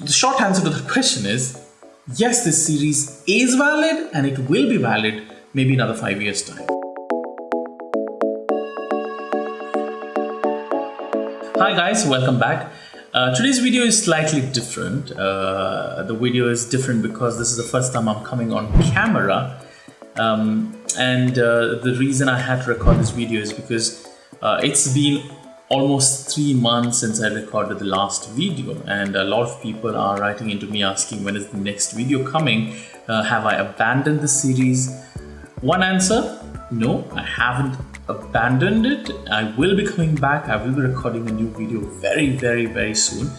the short answer to the question is yes, this series is valid and it will be valid maybe another five years' time. Hi guys, welcome back. Uh, today's video is slightly different. Uh, the video is different because this is the first time I'm coming on camera. Um, and uh, the reason I had to record this video is because uh, it's been almost three months since I recorded the last video and a lot of people are writing into me asking when is the next video coming? Uh, have I abandoned the series? One answer no I haven't abandoned it. I will be coming back. I will be recording a new video very very very soon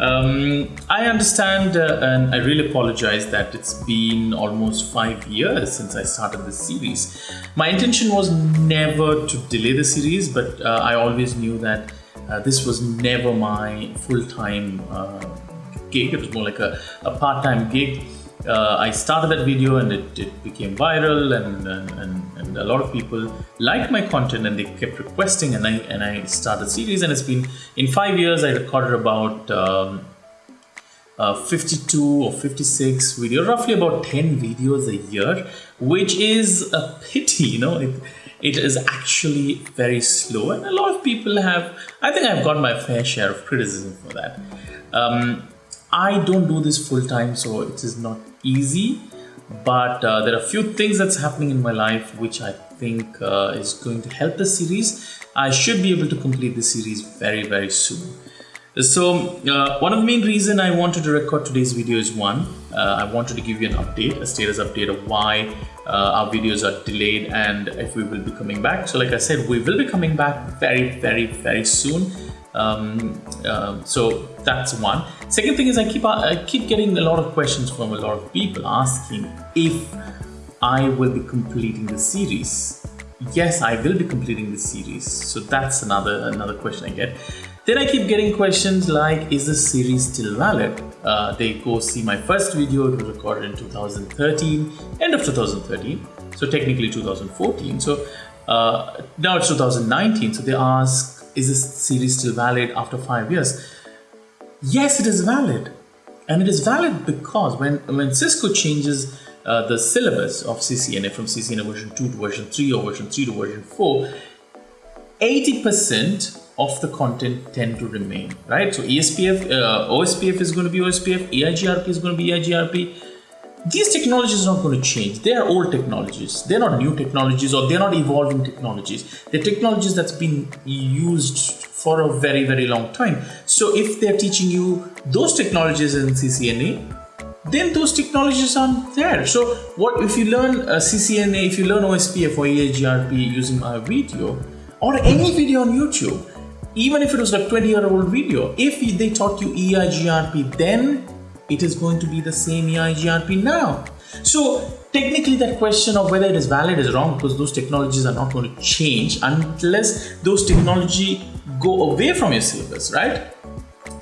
um, I understand uh, and I really apologize that it's been almost five years since I started this series. My intention was never to delay the series, but uh, I always knew that uh, this was never my full-time uh, gig. It was more like a, a part-time gig uh, I started that video and it, it became viral and, and, and, a lot of people liked my content and they kept requesting and I, and I started series and it's been in five years I recorded about um, uh, 52 or 56 videos, roughly about 10 videos a year, which is a pity, you know, it, it is actually very slow and a lot of people have, I think I've got my fair share of criticism for that. Um, I don't do this full time, so it is not easy. But uh, there are a few things that's happening in my life which I think uh, is going to help the series. I should be able to complete the series very, very soon. So uh, one of the main reason I wanted to record today's video is one, uh, I wanted to give you an update, a status update of why uh, our videos are delayed and if we will be coming back. So like I said, we will be coming back very, very, very soon. Um, um, so that's one. Second thing is I keep I keep getting a lot of questions from a lot of people asking if I will be completing the series. Yes, I will be completing the series. So that's another another question I get. Then I keep getting questions like, is the series still valid? Uh, they go see my first video, it was recorded in 2013, end of 2013, so technically 2014. So uh, now it's 2019, so they ask, is this series still valid after five years? Yes, it is valid. And it is valid because when, when Cisco changes uh, the syllabus of CCNA from CCNA version 2 to version 3 or version 3 to version 4, 80% of the content tend to remain, right? So ESPF, uh, OSPF is going to be OSPF, EIGRP is going to be EIGRP, these technologies are not going to change. They are old technologies. They're not new technologies or they're not evolving technologies. They're technologies that's been used for a very, very long time. So if they're teaching you those technologies in CCNA, then those technologies aren't there. So what if you learn uh, a CCNA, if you learn OSPF or EIGRP using my video or any video on YouTube, even if it was like 20 year old video, if they taught you EIGRP then it is going to be the same EIGRP now. So technically that question of whether it is valid is wrong because those technologies are not going to change unless those technology go away from your syllabus, right?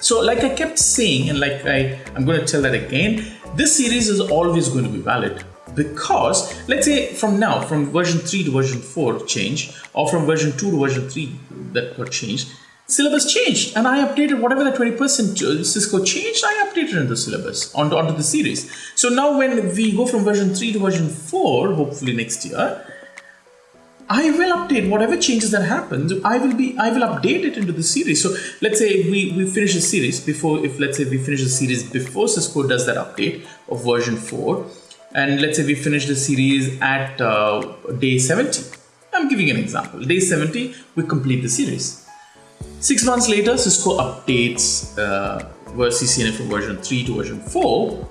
So like I kept saying and like I, I'm going to tell that again, this series is always going to be valid because let's say from now from version 3 to version 4 change or from version 2 to version 3 that got changed syllabus changed and I updated whatever the 20% Cisco changed, I updated in the syllabus onto, onto the series. So now when we go from version 3 to version 4, hopefully next year, I will update whatever changes that happen. I will be I will update it into the series. So let's say we, we finish the series before if let's say we finish the series before Cisco does that update of version 4 and let's say we finish the series at uh, day 70. I'm giving an example. Day 70, we complete the series Six months later, Cisco updates uh, CCNA from version 3 to version 4.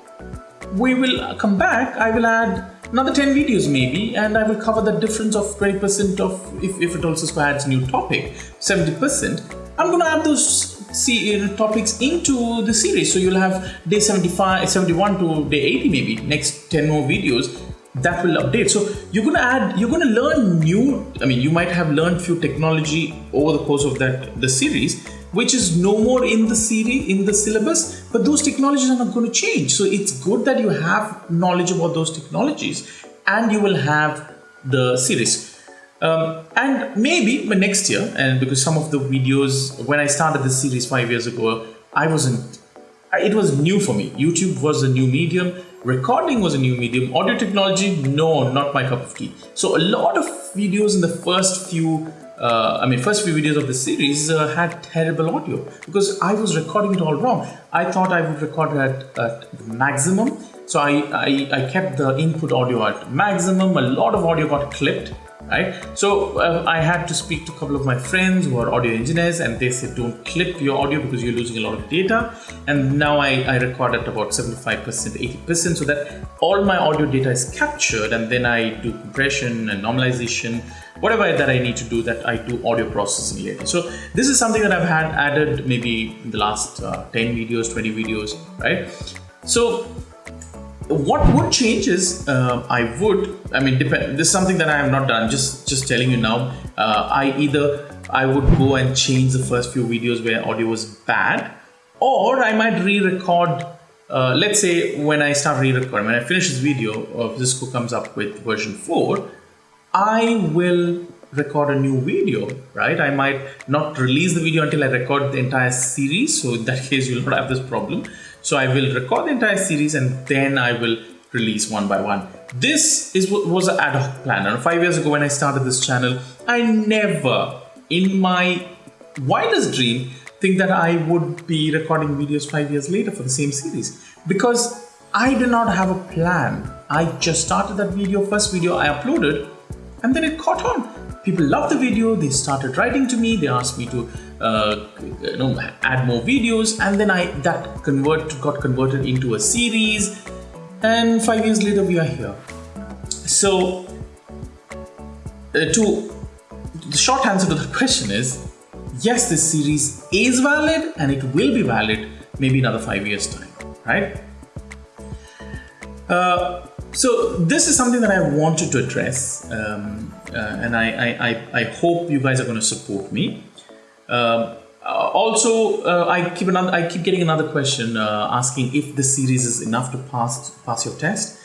We will come back, I will add another 10 videos maybe, and I will cover the difference of 20% of, if, if it also adds new topic, 70%. I'm going to add those uh, topics into the series. So you'll have day 75, 71 to day 80 maybe, next 10 more videos that will update. So you're going to add you're to learn new i mean you might have learned few technology over the course of that the series which is no more in the series in the syllabus but those technologies are not going to change. So it's good that you have knowledge about those technologies and you will have the series. Um, and maybe next year and because some of the videos when i started this series five years ago i wasn't it was new for me. YouTube was a new medium, recording was a new medium, audio technology, no, not my cup of tea. So a lot of videos in the first few uh, I mean, first few videos of the series uh, had terrible audio because I was recording it all wrong. I thought I would record at, at maximum. So I, I, I kept the input audio at maximum. A lot of audio got clipped right? So uh, I had to speak to a couple of my friends who are audio engineers and they said, don't clip your audio because you're losing a lot of data. And now I, I record at about 75%, 80% so that all my audio data is captured and then I do compression and normalization, whatever that I need to do that I do audio processing later. So this is something that I've had added maybe in the last uh, 10 videos, 20 videos, right? So what would change is uh, I would I mean depend this is something that I have not done just just telling you now. Uh, I either I would go and change the first few videos where audio was bad or I might re-record uh, let's say when I start re-recording when I finish this video or Cisco comes up with version 4 I will record a new video right? I might not release the video until I record the entire series so in that case you'll not have this problem so I will record the entire series and then I will release one by one. This is what was an ad hoc plan. And five years ago when I started this channel, I never in my wildest dream think that I would be recording videos five years later for the same series because I did not have a plan. I just started that video, first video I uploaded and then it caught on people loved the video. They started writing to me. They asked me to uh, you know add more videos. And then i that convert got converted into a series. And five years later we are here. So uh, to the short answer to the question is yes this series is valid and it will be valid maybe another five years time right? Uh, so this is something that I wanted to address, um, and I, I, I, hope you guys are going to support me. Um, uh, also, uh, I keep another, I keep getting another question uh, asking if this series is enough to pass pass your test.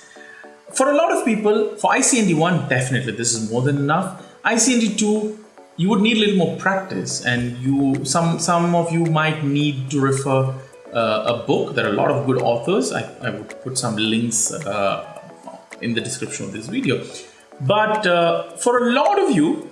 For a lot of people, for ICND one, definitely this is more than enough. ICND two, you would need a little more practice, and you some some of you might need to refer uh, a book. There are a lot of good authors. I, I would put some links uh, in the description of this video. But uh, for a lot of you,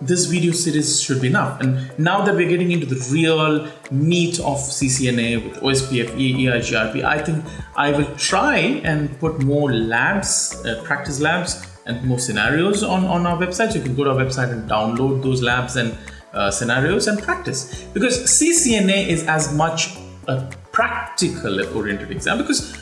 this video series should be enough. And now that we're getting into the real meat of CCNA with OSPF, EIGRP, I think I will try and put more labs, uh, practice labs, and more scenarios on, on our website. So you can go to our website and download those labs and uh, scenarios and practice. Because CCNA is as much a practical oriented exam because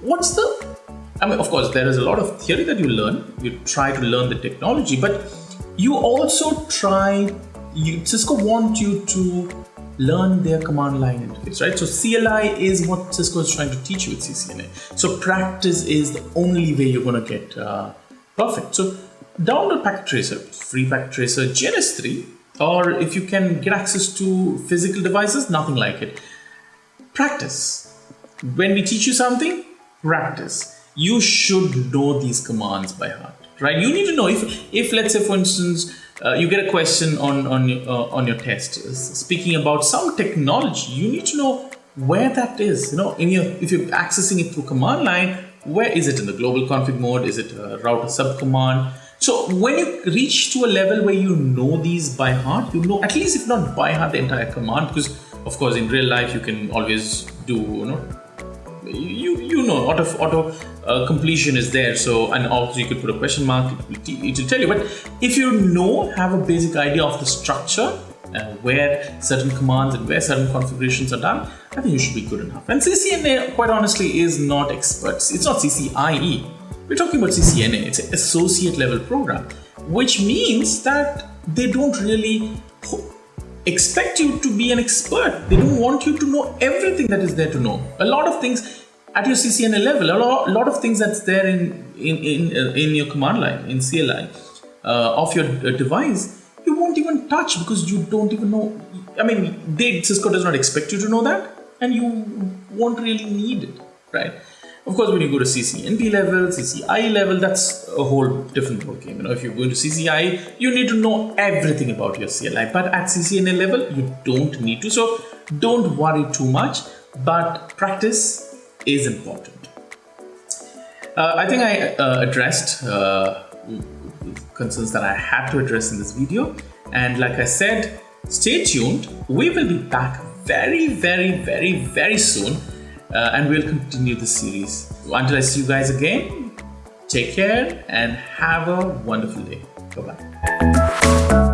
what's the I mean, of course, there is a lot of theory that you learn. You try to learn the technology, but you also try. You, Cisco want you to learn their command line interface, right? So CLI is what Cisco is trying to teach you with CCNA. So practice is the only way you're going to get uh, perfect. So download Packet Tracer, free Packet Tracer GNS3, or if you can get access to physical devices, nothing like it. Practice. When we teach you something, practice you should know these commands by heart, right? You need to know if, if let's say, for instance, uh, you get a question on on uh, on your test speaking about some technology. You need to know where that is. You know, in your if you're accessing it through command line, where is it in the global config mode? Is it a router subcommand? So when you reach to a level where you know these by heart, you know at least if not by heart the entire command, because of course in real life you can always do you know you you know auto auto uh, completion is there so and also you could put a question mark it will tell you. But if you know have a basic idea of the structure uh, where certain commands and where certain configurations are done I think you should be good enough. And CCNA quite honestly is not experts. It's not CCIE we're talking about CCNA it's an associate level program which means that they don't really expect you to be an expert. They don't want you to know everything that is there to know. A lot of things at your CCNA level, a lot, lot of things that's there in in in, uh, in your command line in CLI uh, of your uh, device, you won't even touch because you don't even know. I mean, they Cisco does not expect you to know that, and you won't really need it, right? Of course, when you go to CCNP level, CCI level, that's a whole different ballgame. You know, if you're going to CCI, you need to know everything about your CLI. But at CCNA level, you don't need to. So don't worry too much. but practice is important. Uh, I think I uh, addressed uh, concerns that I had to address in this video. And like I said, stay tuned. We will be back very, very, very, very soon. Uh, and we'll continue the series. Until I see you guys again, take care and have a wonderful day. Bye bye.